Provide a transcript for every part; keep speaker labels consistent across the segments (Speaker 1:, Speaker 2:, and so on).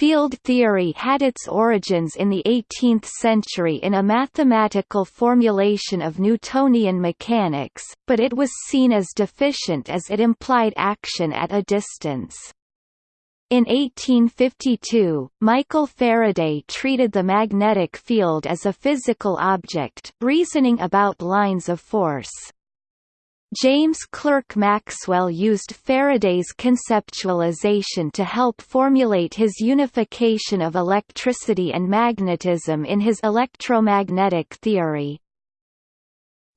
Speaker 1: Field theory had its origins in the 18th century in a mathematical formulation of Newtonian mechanics, but it was seen as deficient as it implied action at a distance. In 1852, Michael Faraday treated the magnetic field as a physical object, reasoning about lines of force. James Clerk Maxwell used Faraday's conceptualization to help formulate his unification of electricity and magnetism in his electromagnetic theory.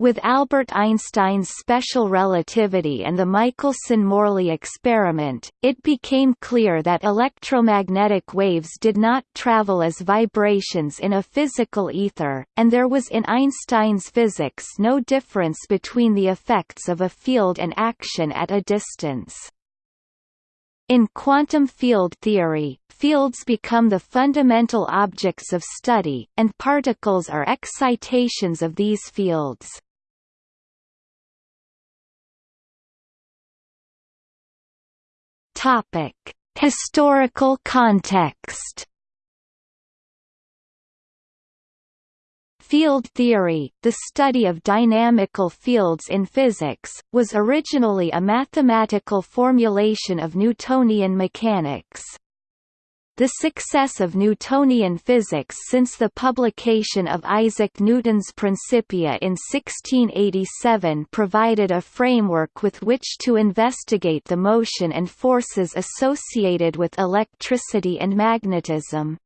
Speaker 1: With Albert Einstein's special relativity and the Michelson–Morley experiment, it became clear that electromagnetic waves did not travel as vibrations in a physical ether, and there was in Einstein's physics no difference between the effects of a field and action at a distance. In quantum field theory, fields become the fundamental objects of study, and particles are excitations of these fields. Topic: Historical context. Field theory, the study of dynamical fields in physics, was originally a mathematical formulation of Newtonian mechanics. The success of Newtonian physics since the publication of Isaac Newton's Principia in 1687 provided a framework with which to investigate the motion and forces associated with electricity and magnetism.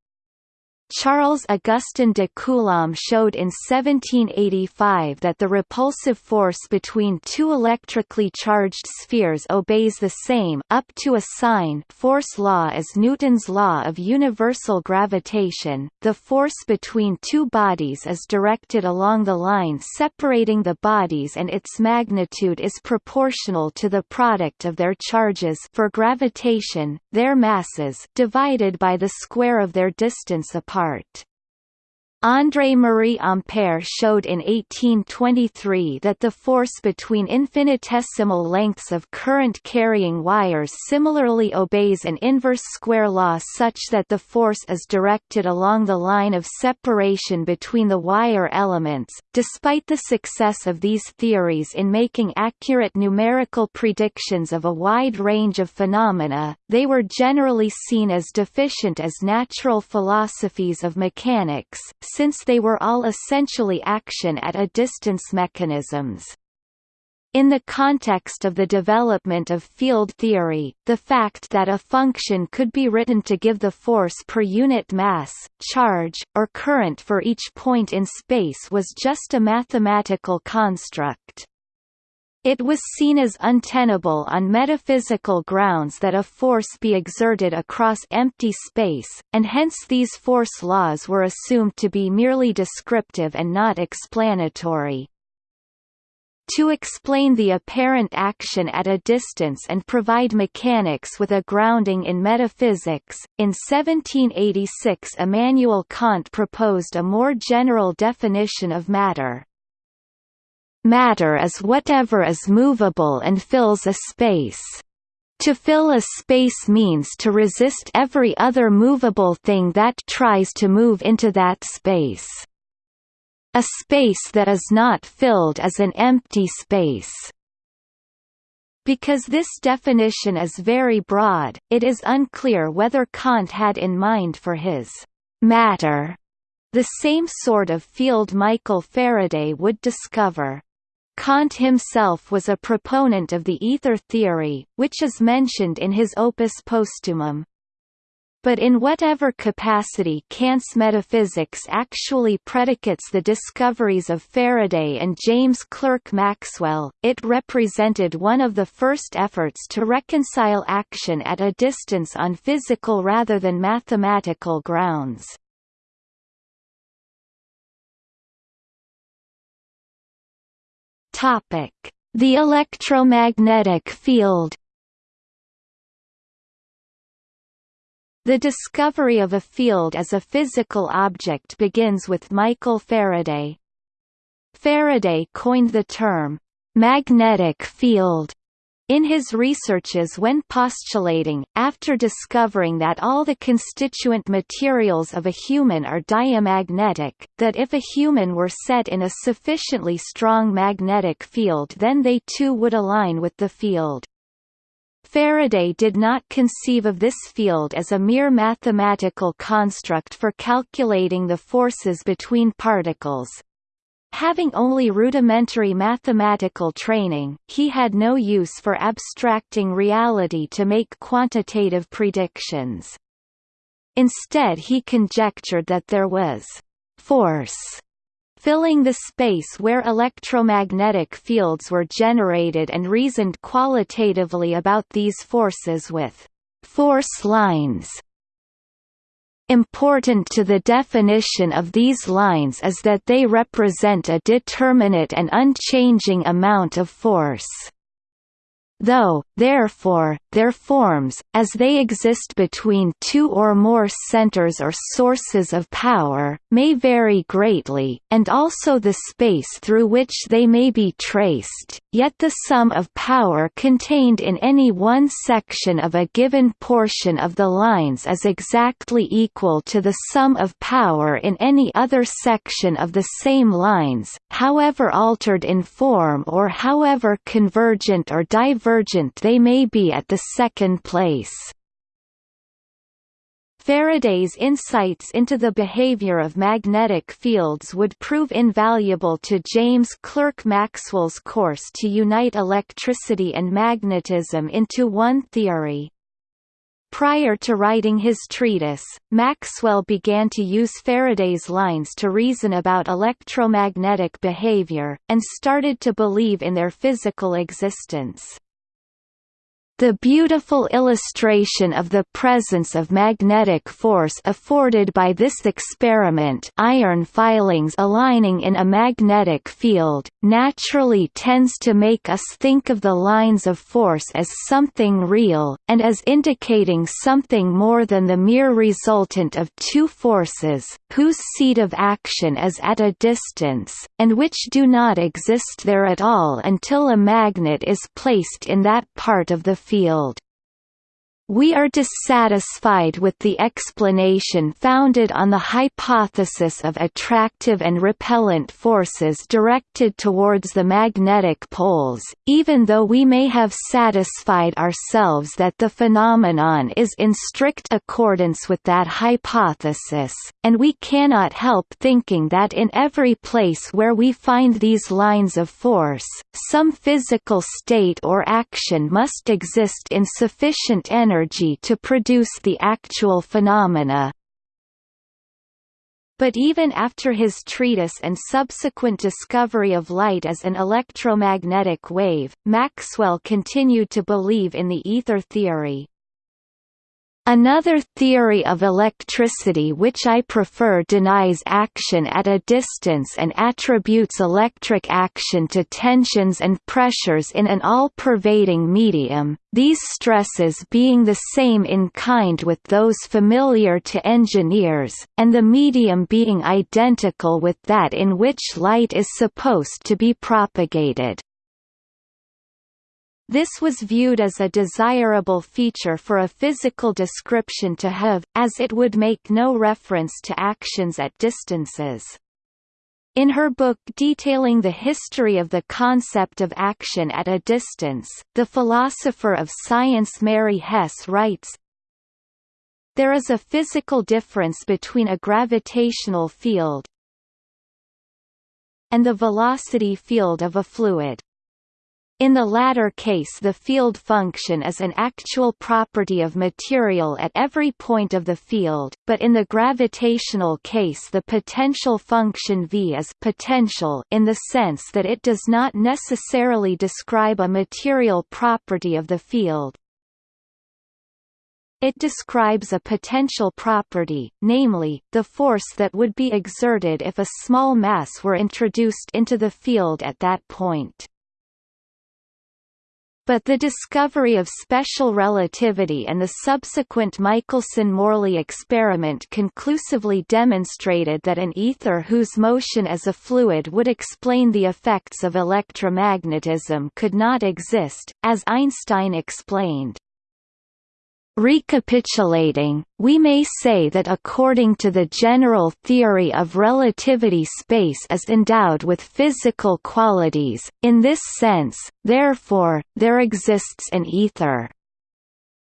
Speaker 1: Charles Augustin de Coulomb showed in 1785 that the repulsive force between two electrically charged spheres obeys the same up to a sign force law as Newton's law of universal gravitation. The force between two bodies is directed along the line separating the bodies and its magnitude is proportional to the product of their charges for gravitation, their masses divided by the square of their distance apart apart. André-Marie Ampère showed in 1823 that the force between infinitesimal lengths of current-carrying wires similarly obeys an inverse square law such that the force is directed along the line of separation between the wire elements. Despite the success of these theories in making accurate numerical predictions of a wide range of phenomena, they were generally seen as deficient as natural philosophies of mechanics, since they were all essentially action at a distance mechanisms. In the context of the development of field theory, the fact that a function could be written to give the force per unit mass, charge, or current for each point in space was just a mathematical construct. It was seen as untenable on metaphysical grounds that a force be exerted across empty space, and hence these force laws were assumed to be merely descriptive and not explanatory. To explain the apparent action at a distance and provide mechanics with a grounding in metaphysics, in 1786 Immanuel Kant proposed a more general definition of matter. Matter is whatever is movable and fills a space. To fill a space means to resist every other movable thing that tries to move into that space. A space that is not filled is an empty space. Because this definition is very broad, it is unclear whether Kant had in mind for his matter the same sort of field Michael Faraday would discover. Kant himself was a proponent of the ether theory, which is mentioned in his Opus Postumum. But in whatever capacity Kant's metaphysics actually predicates the discoveries of Faraday and James Clerk Maxwell, it represented one of the first efforts to reconcile action at a distance on physical rather than mathematical grounds. Topic: The electromagnetic field. The discovery of a field as a physical object begins with Michael Faraday. Faraday coined the term magnetic field In his researches when postulating, after discovering that all the constituent materials of a human are diamagnetic, that if a human were set in a sufficiently strong magnetic field then they too would align with the field. Faraday did not conceive of this field as a mere mathematical construct for calculating the forces between particles, Having only rudimentary mathematical training, he had no use for abstracting reality to make quantitative predictions. Instead he conjectured that there was «force» filling the space where electromagnetic fields were generated and reasoned qualitatively about these forces with «force lines» Important to the definition of these lines is that they represent a determinate and unchanging amount of force. Though, therefore, their forms, as they exist between two or more centers or sources of power, may vary greatly, and also the space through which they may be traced, yet the sum of power contained in any one section of a given portion of the lines is exactly equal to the sum of power in any other section of the same lines, however altered in form or however convergent or divergent they may be at the second place. Faraday's insights into the behavior of magnetic fields would prove invaluable to James Clerk Maxwell's course to unite electricity and magnetism into one theory. Prior to writing his treatise, Maxwell began to use Faraday's lines to reason about electromagnetic behavior, and started to believe in their physical existence. The beautiful illustration of the presence of magnetic force afforded by this experiment iron filings aligning in a magnetic field, naturally tends to make us think of the lines of force as something real, and as indicating something more than the mere resultant of two forces, whose seat of action is at a distance, and which do not exist there at all until a magnet is placed in that part of the field. We are dissatisfied with the explanation founded on the hypothesis of attractive and repellent forces directed towards the magnetic poles, even though we may have satisfied ourselves that the phenomenon is in strict accordance with that hypothesis, and we cannot help thinking that in every place where we find these lines of force, some physical state or action must exist in sufficient energy energy to produce the actual phenomena. But even after his treatise and subsequent discovery of light as an electromagnetic wave, Maxwell continued to believe in the ether theory. Another theory of electricity which I prefer denies action at a distance and attributes electric action to tensions and pressures in an all-pervading medium, these stresses being the same in kind with those familiar to engineers, and the medium being identical with that in which light is supposed to be propagated. This was viewed as a desirable feature for a physical description to have, as it would make no reference to actions at distances. In her book detailing the history of the concept of action at a distance, the philosopher of science Mary Hesse writes, There is a physical difference between a gravitational field and the velocity field of a fluid. In the latter case the field function is an actual property of material at every point of the field, but in the gravitational case the potential function V is potential in the sense that it does not necessarily describe a material property of the field. It describes a potential property, namely, the force that would be exerted if a small mass were introduced into the field at that point. But the discovery of special relativity and the subsequent Michelson–Morley experiment conclusively demonstrated that an ether whose motion as a fluid would explain the effects of electromagnetism could not exist, as Einstein explained. Recapitulating, we may say that according to the general theory of relativity space is endowed with physical qualities, in this sense, therefore, there exists an ether.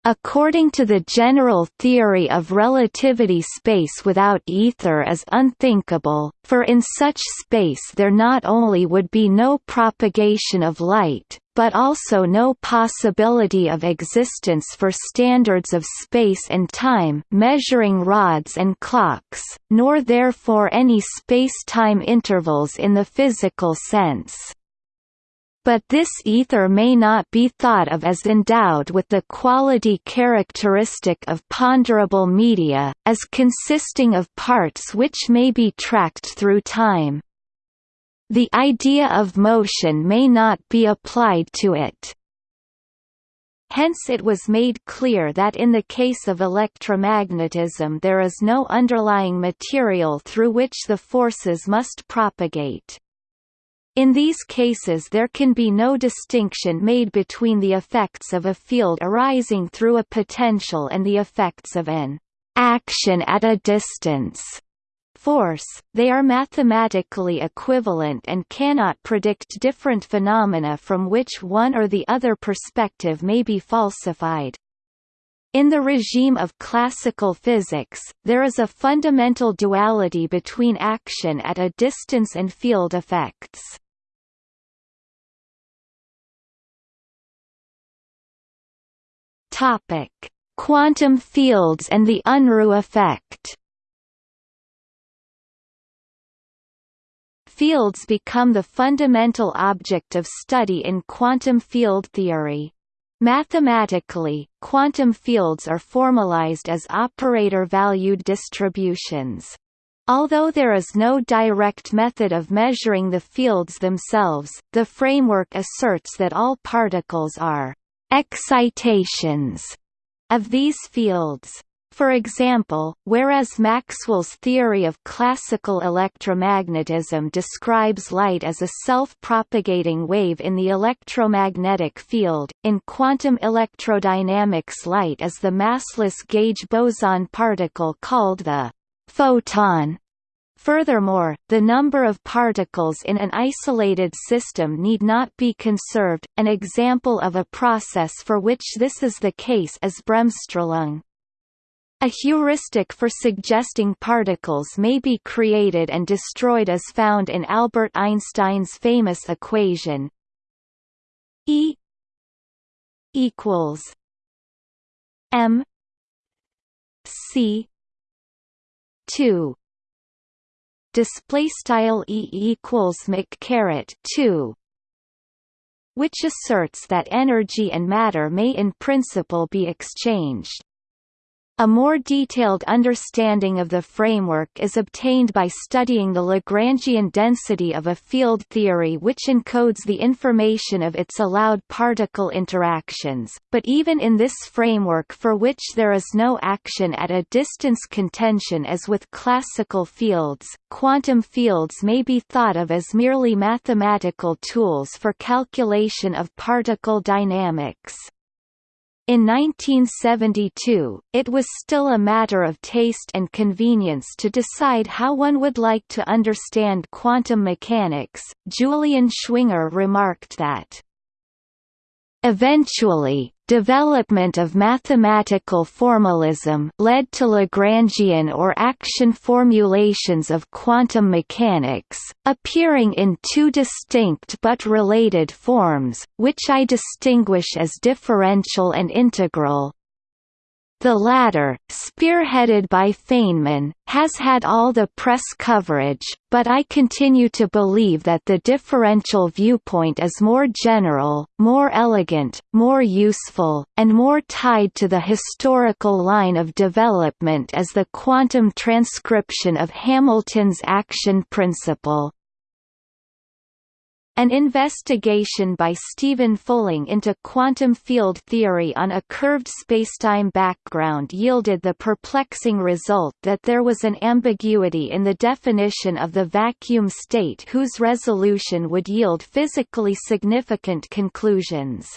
Speaker 1: According to the general theory of relativity space without ether is unthinkable, for in such space there not only would be no propagation of light, but also no possibility of existence for standards of space and time measuring rods and clocks, nor therefore any space-time intervals in the physical sense. But this ether may not be thought of as endowed with the quality characteristic of ponderable media, as consisting of parts which may be tracked through time. The idea of motion may not be applied to it. Hence it was made clear that in the case of electromagnetism there is no underlying material through which the forces must propagate. In these cases there can be no distinction made between the effects of a field arising through a potential and the effects of an action at a distance force, they are mathematically equivalent and cannot predict different phenomena from which one or the other perspective may be falsified. In the regime of classical physics, there is a fundamental duality between action at a distance and field effects. Topic: Quantum fields and the Unruh effect. Fields become the fundamental object of study in quantum field theory. Mathematically, quantum fields are formalized as operator-valued distributions. Although there is no direct method of measuring the fields themselves, the framework asserts that all particles are excitations of these fields. For example, whereas Maxwell's theory of classical electromagnetism describes light as a self-propagating wave in the electromagnetic field, in quantum electrodynamics light is the massless gauge boson particle called the photon. Furthermore, the number of particles in an isolated system need not be conserved. An example of a process for which this is the case is Bremsstrahlung. A heuristic for suggesting particles may be created and destroyed is found in Albert Einstein's famous equation E equals m c 2 display style E equals mc 2 which asserts that energy and matter may in principle be exchanged a more detailed understanding of the framework is obtained by studying the Lagrangian density of a field theory which encodes the information of its allowed particle interactions, but even in this framework for which there is no action at a distance contention as with classical fields, quantum fields may be thought of as merely mathematical tools for calculation of particle dynamics. In 1972, it was still a matter of taste and convenience to decide how one would like to understand quantum mechanics. Julian Schwinger remarked that Eventually, development of mathematical formalism led to Lagrangian or action formulations of quantum mechanics, appearing in two distinct but related forms, which I distinguish as differential and integral. The latter, spearheaded by Feynman, has had all the press coverage, but I continue to believe that the differential viewpoint is more general, more elegant, more useful, and more tied to the historical line of development as the quantum transcription of Hamilton's action principle. An investigation by Stephen Fulling into quantum field theory on a curved spacetime background yielded the perplexing result that there was an ambiguity in the definition of the vacuum state whose resolution would yield physically significant conclusions.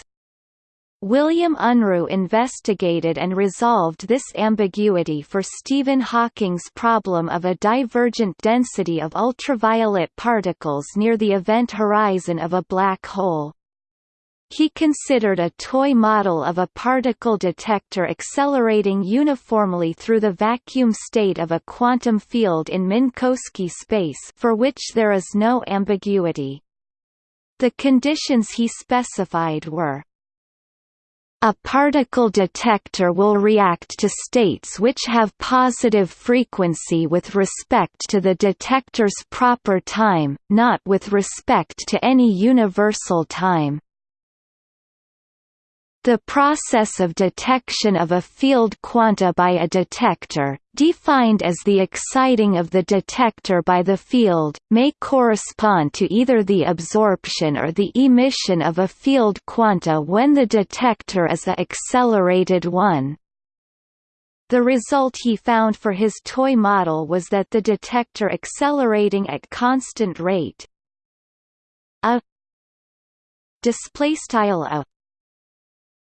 Speaker 1: William Unruh investigated and resolved this ambiguity for Stephen Hawking's problem of a divergent density of ultraviolet particles near the event horizon of a black hole. He considered a toy model of a particle detector accelerating uniformly through the vacuum state of a quantum field in Minkowski space for which there is no ambiguity. The conditions he specified were a particle detector will react to states which have positive frequency with respect to the detector's proper time, not with respect to any universal time. The process of detection of a field quanta by a detector, defined as the exciting of the detector by the field, may correspond to either the absorption or the emission of a field quanta when the detector is a accelerated one. The result he found for his toy model was that the detector accelerating at constant rate a display style a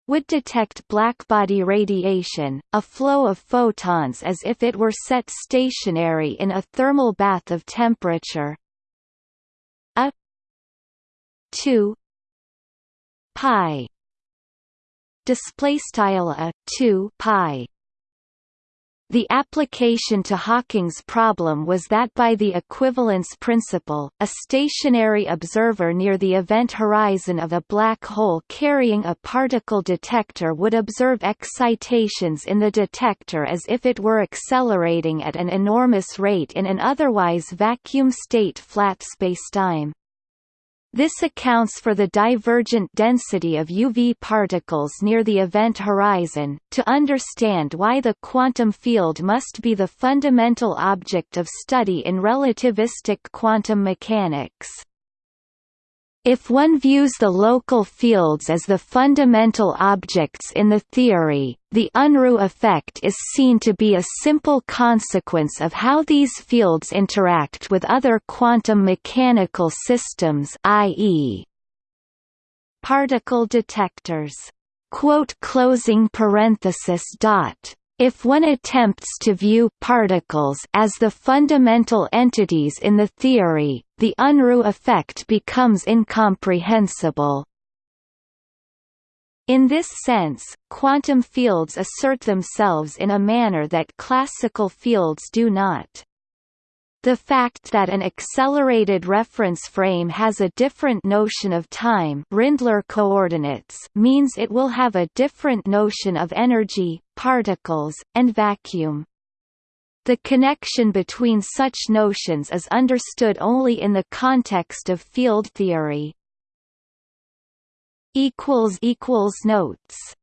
Speaker 1: would detect blackbody radiation, a flow of photons as if it were set stationary in a thermal bath of temperature. A 2 pi display style a 2 pi the application to Hawking's problem was that by the equivalence principle, a stationary observer near the event horizon of a black hole carrying a particle detector would observe excitations in the detector as if it were accelerating at an enormous rate in an otherwise vacuum state flat spacetime. This accounts for the divergent density of UV particles near the event horizon. To understand why the quantum field must be the fundamental object of study in relativistic quantum mechanics. If one views the local fields as the fundamental objects in the theory, the Unruh effect is seen to be a simple consequence of how these fields interact with other quantum mechanical systems i.e. particle detectors. Quote closing parenthesis dot if one attempts to view particles as the fundamental entities in the theory, the Unruh effect becomes incomprehensible. In this sense, quantum fields assert themselves in a manner that classical fields do not. The fact that an accelerated reference frame has a different notion of time Rindler coordinates means it will have a different notion of energy, particles, and vacuum. The connection between such notions is understood only in the context of field theory. Notes